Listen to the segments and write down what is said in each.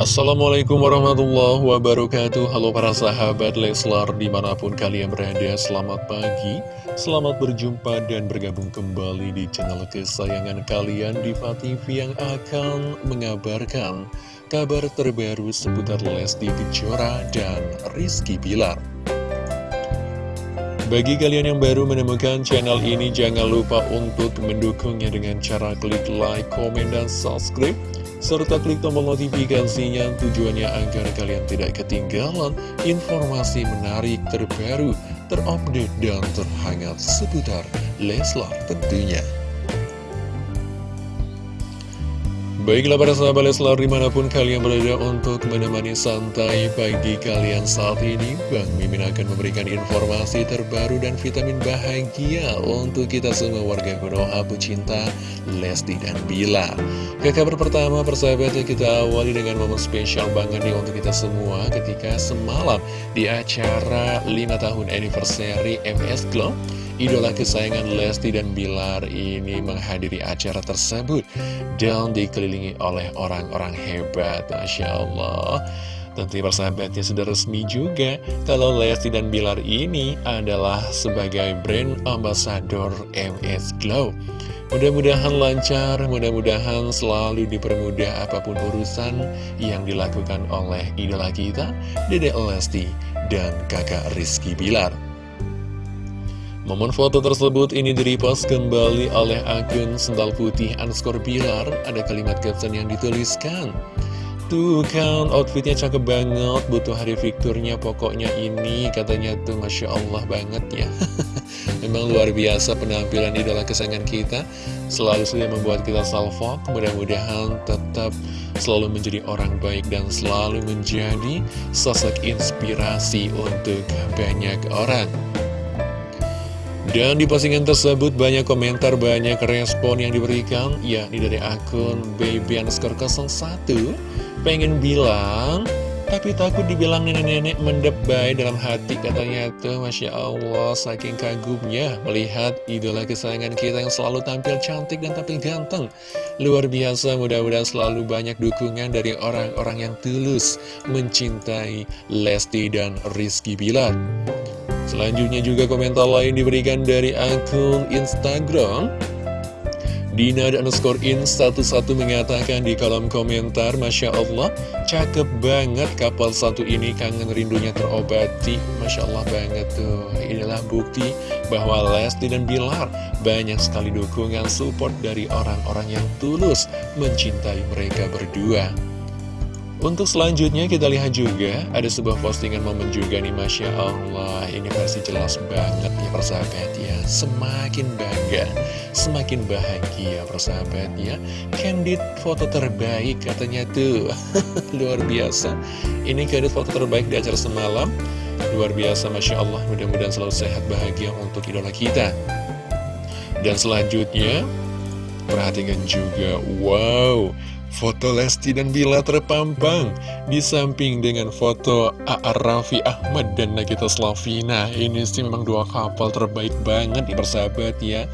Assalamualaikum warahmatullahi wabarakatuh. Halo para sahabat Leslar di mana pun kalian berada Selamat pagi, selamat berjumpa dan bergabung kembali di channel kesayangan kalian Diva TV yang akan mengabarkan kabar terbaru seputar Lesti Kejora dan Rizky Bilar. Bagi kalian yang baru menemukan channel ini, jangan lupa untuk mendukungnya dengan cara klik like, komen, dan subscribe serta klik tombol notifikasinya tujuannya agar kalian tidak ketinggalan informasi menarik terbaru, terupdate, dan terhangat seputar Leslar tentunya. Baiklah para sahabat Leslar di mana pun kalian berada untuk menemani santai pagi kalian saat ini Bang Mimin akan memberikan informasi terbaru dan vitamin bahagia untuk kita semua warga Konoha pecinta Lesti dan Bila. Ke kabar pertama persahabatnya kita awali dengan momen spesial banget nih untuk kita semua ketika semalam di acara 5 tahun anniversary MS Glow Idola kesayangan Lesti dan Bilar ini menghadiri acara tersebut dan dikelilingi oleh orang-orang hebat, Masya Allah. Tentu persahabatnya sudah resmi juga kalau Lesti dan Bilar ini adalah sebagai brand ambassador MS Glow. Mudah-mudahan lancar, mudah-mudahan selalu dipermudah apa pun urusan yang dilakukan oleh idola kita, Dedek Lesti dan kakak Rizky Bilar. Momen foto tersebut ini direpost kembali oleh akun Sendal Putih underscore Bilar. Ada kalimat caption yang dituliskan. Tuh kan, outfitnya cakep banget, butuh hari fiturnya pokoknya ini, katanya tuh Masya Allah banget ya. Memang luar biasa penampilan idola kesayangan kita, selalu saja membuat kita salvo, mudah-mudahan tetap selalu menjadi orang baik dan selalu menjadi sosok inspirasi untuk banyak orang. Dan di postingan tersebut banyak komentar, banyak respon yang diberikan yakni dari akun baby underscore 01 Pengen bilang, tapi takut dibilang nenek-nenek mendebay dalam hati. Katanya tuh Masya Allah saking kagumnya melihat idola kesayangan kita yang selalu tampil cantik dan tampil ganteng. Luar biasa mudah-mudahan selalu banyak dukungan dari orang-orang yang tulus mencintai Lesti dan Rizky Bilar Selanjutnya juga komentar lain diberikan dari akun Instagram. Dina dan underscore in 11 mengatakan di kolom komentar Masya Allah, cakep banget kapal satu ini. Kangen rindunya terobati. Masya Allah banget tuh. Inilah bukti bahwa Lesti dan Bilar banyak sekali dukungan support dari orang-orang yang tulus mencintai mereka berdua untuk selanjutnya kita lihat juga ada sebuah postingan momen juga nih Masya Allah. Ini versi jelas banget ya persahabat ya. Semakin bangga, semakin bahagia persahabat ya. Candid foto terbaik katanya tuh. Luar biasa. Ini candid foto terbaik di acara semalam. Luar biasa Masya Allah. Mudah-mudahan selalu sehat bahagia untuk idola kita. Dan selanjutnya Perhatikan juga Wow Foto Lesti dan Bila terpampang di samping dengan foto A.A. Raffi Ahmad dan Nagita Slavina. Ini sih memang dua kapal terbaik banget di persahabat ya.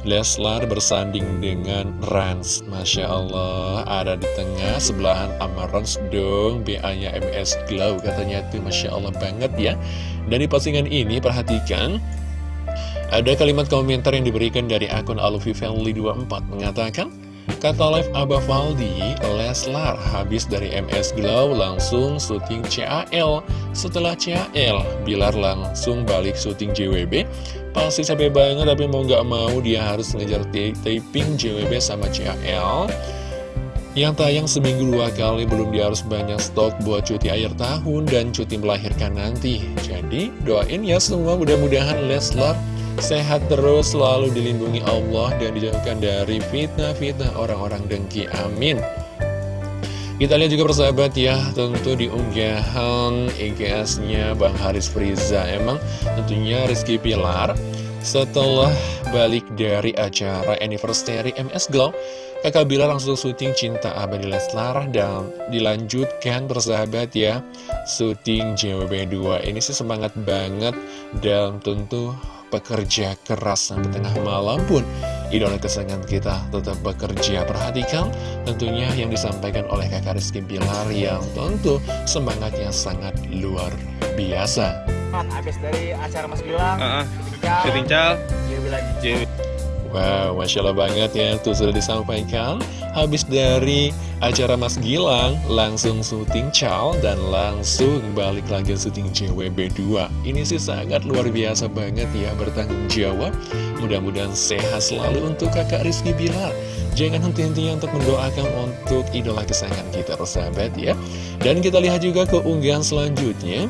Leslar bersanding dengan Rans Masya Allah Ada di tengah sebelahan sama Rans dong BA-nya MS Glow Katanya tuh Masya Allah banget ya Dan di postingan ini perhatikan Ada kalimat komentar yang diberikan dari akun Alfi Family 24 Mengatakan Kata live Abah Faldi, Leslar habis dari MS Glow langsung syuting CAL. Setelah CAL, Bilar langsung balik syuting JWB. Pasti capek banget tapi mau gak mau dia harus ngejar taping JWB sama CAL. Yang tayang seminggu dua kali belum dia harus banyak stok buat cuti akhir tahun dan cuti melahirkan nanti. Jadi doain ya semua mudah-mudahan Leslar Sehat terus, selalu dilindungi Allah dan dijauhkan dari fitnah-fitnah orang-orang dengki. Amin. Kita lihat juga persahabat ya, tentu di unggahan EGS-nya Bang Haris Friza. Emang tentunya Rizky Pilar setelah balik dari acara anniversary MS Glow, kakak Bila langsung syuting Cinta Abadi Leslar dan dilanjutkan persahabat ya, syuting JWB2. Ini sih semangat banget dan tentu pekerja keras sampai tengah malam pun idola kesayangan kita tetap bekerja. Perhatikan tentunya yang disampaikan oleh kakak Rizky Bilar yang tentu semangatnya sangat luar biasa. Habis dari acara Mas Bilang, Uh -uh. syuting Syuting cal. Dewi lagi. Wow, Masya Allah banget ya, tuh sudah disampaikan. Habis dari acara Mas Gilang, langsung syuting Cal Dan langsung balik lagi syuting JWB2 Ini sih sangat luar biasa banget ya, bertanggung jawab. Mudah-mudahan sehat selalu untuk kakak Rizky Bilar. Jangan henti-hentinya untuk mendoakan untuk idola kesayangan kita, persahabat ya. Dan kita lihat juga ke unggahan selanjutnya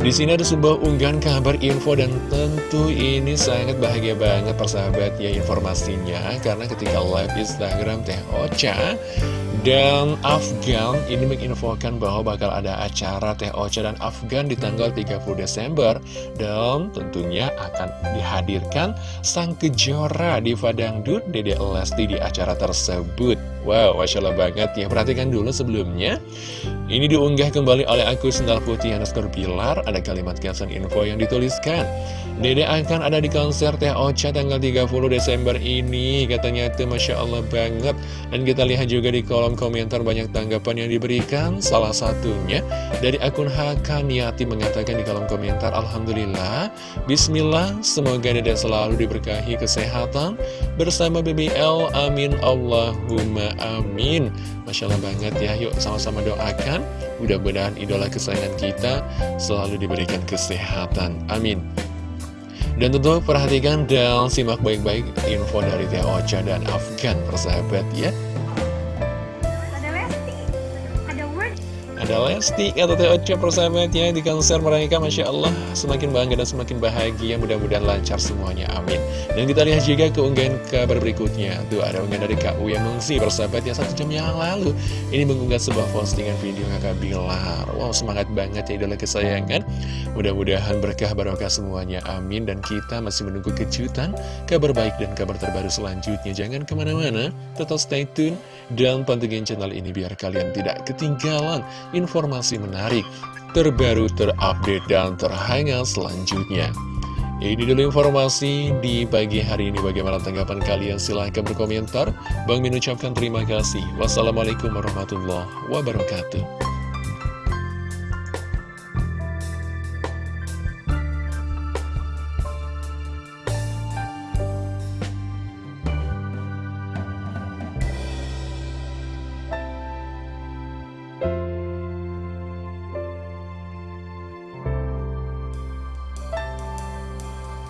di sini ada sebuah unggahan kabar info dan tentu ini sangat bahagia banget persahabat ya informasinya. Karena ketika live Instagram Teh Ocha dan Afgan ini menginfokan bahwa bakal ada acara Teh Ocha dan Afgan di tanggal 30 Desember dan tentunya akan dihadirkan sang kejora di Dangdut Dede Lesti di acara tersebut. Wow, Masya Allah banget ya. Perhatikan dulu sebelumnya. Ini diunggah kembali oleh akun Sendal Putih underscore Pilar. Ada kalimat caption info yang dituliskan. Dede akan ada di konser Teh Ocha tanggal 30 Desember ini. Katanya itu Masya Allah banget. Dan kita lihat juga di kolom komentar banyak tanggapan yang diberikan. Salah satunya dari akun Hakaniati mengatakan di kolom komentar. Alhamdulillah. Bismillah. Semoga Dede selalu diberkahi kesehatan. Bersama BBL. Amin. Allahumma amin. Masya Allah banget ya. Yuk sama-sama doakan. Mudah-mudahan idola kesayangan kita selalu diberikan kesehatan. Amin. Dan tentu perhatikan dan simak baik-baik info dari Teh Ocha dan Afgan persahabat ya. Ada Lesti atau Teh Ocha persahabat ya di konser mereka Masya Allah semakin bangga dan semakin bahagia mudah-mudahan lancar semuanya amin. Dan kita lihat juga keunggahan kabar berikutnya. Tuh ada unggahan dari Uya Mengsi persahabat ya satu jam yang lalu. Ini mengunggah sebuah postingan video kakak Bilar. Wow semangat banget ya idola kesayangan. Mudah-mudahan berkah barokah semuanya amin Dan kita masih menunggu kejutan Kabar baik dan kabar terbaru selanjutnya Jangan ke mana-mana Tetap stay tune Dan pantengin channel ini biar kalian tidak ketinggalan Informasi menarik Terbaru, terupdate, dan terhangat selanjutnya ini dulu informasi di pagi hari ini. Bagaimana tanggapan kalian? Silahkan berkomentar. Bang Min ucapkan terima kasih. Wassalamualaikum warahmatullahi wabarakatuh.